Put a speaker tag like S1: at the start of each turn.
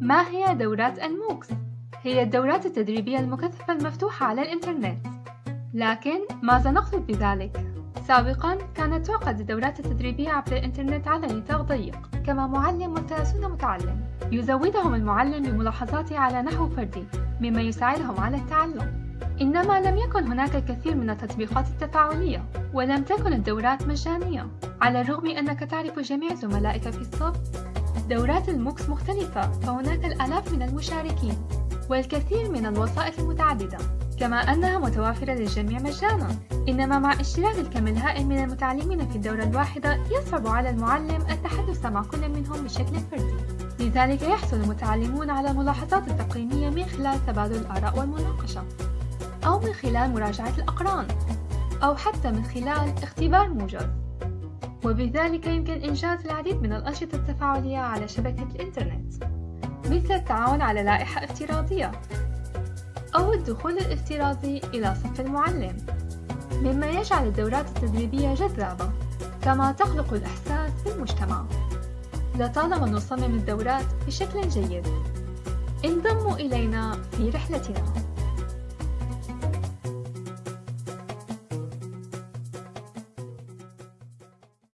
S1: ما هي دورات الموكس؟ هي الدورات التدريبية المكثفة المفتوحة على الإنترنت لكن ماذا نقصد بذلك؟ سابقا كانت تعقد الدورات التدريبية عبر الإنترنت على نطاق ضيق كما معلم وثلاثون متعلم يزودهم المعلم بملاحظاته على نحو فردي مما يساعدهم على التعلم إنما لم يكن هناك الكثير من التطبيقات التفاعلية ولم تكن الدورات مجانية على الرغم أنك تعرف جميع زملائك في الصف دورات الموكس مختلفة فهناك الآلاف من المشاركين والكثير من الوظائف المتعددة. كما أنها متوافرة للجميع مجانا إنما مع اشتراك الكم الهائل من المتعلمين في الدورة الواحدة يصعب على المعلم التحدث مع كل منهم بشكل فردي. لذلك يحصل المتعلمون على ملاحظات التقييمية من خلال تبادل الآراء والمناقشة أو من خلال مراجعة الأقران أو حتى من خلال اختبار موجز. وبذلك يمكن إنجاز العديد من الأنشطة التفاعلية على شبكة الإنترنت مثل التعاون على لائحة افتراضية أو الدخول الافتراضي إلى صف المعلم. مما يجعل الدورات التدريبية جذابة كما تخلق الإحساس في المجتمع لطالما نصمم الدورات بشكل جيد انضموا إلينا في رحلتنا.